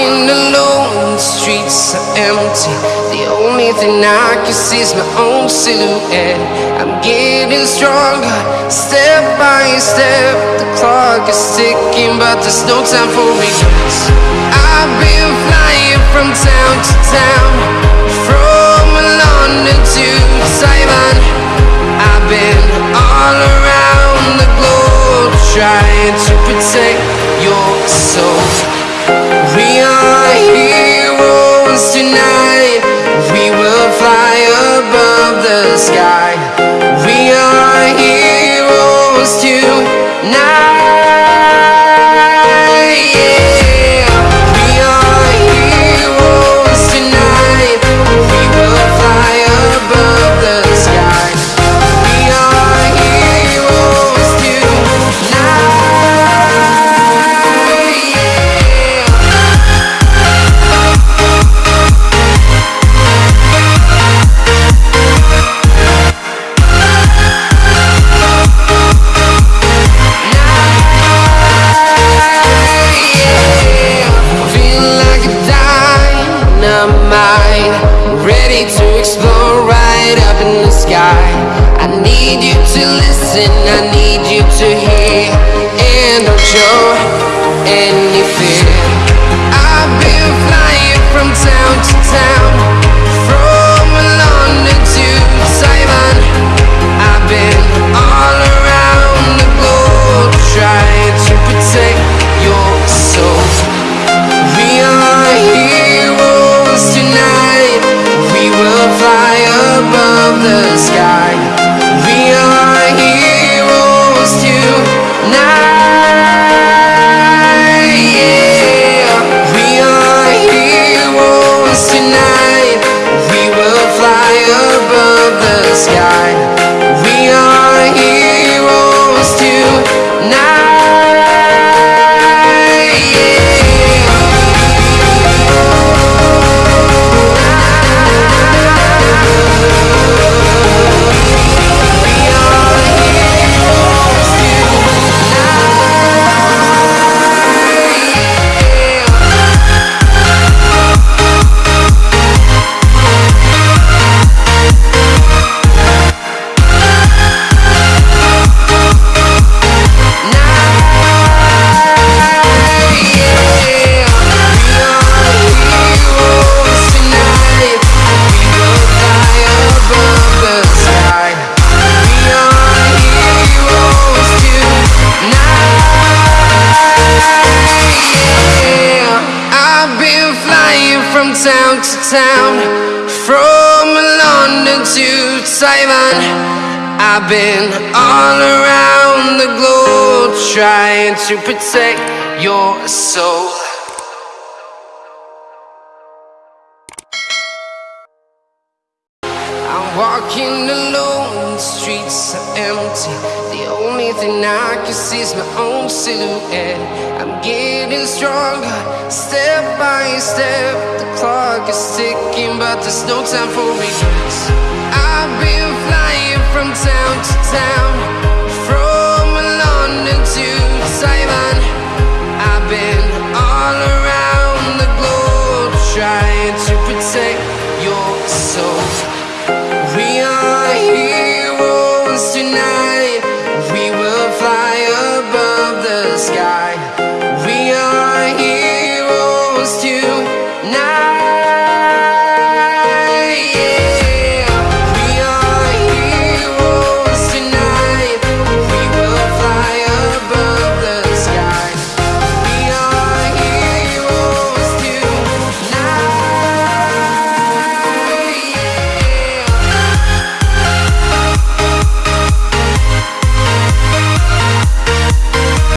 walking alone, the streets are empty. The only thing I can see is my own silhouette. I'm getting stronger, step by step. The clock is ticking, but there's no time for regrets. I've been flying from town to town, from London to Taiwan. I've been all around the globe trying to protect your soul. Right up in the sky. I need you to listen, I need you to hear, and don't show any town to town, from London to Taiwan. I've been all around the globe trying to protect your soul. I'm walking alone, the streets are empty. The only thing I can see is my own silhouette. I'm getting stronger, step by step. The clock is ticking, but there's no time for regrets. I've been flying from town to town, Now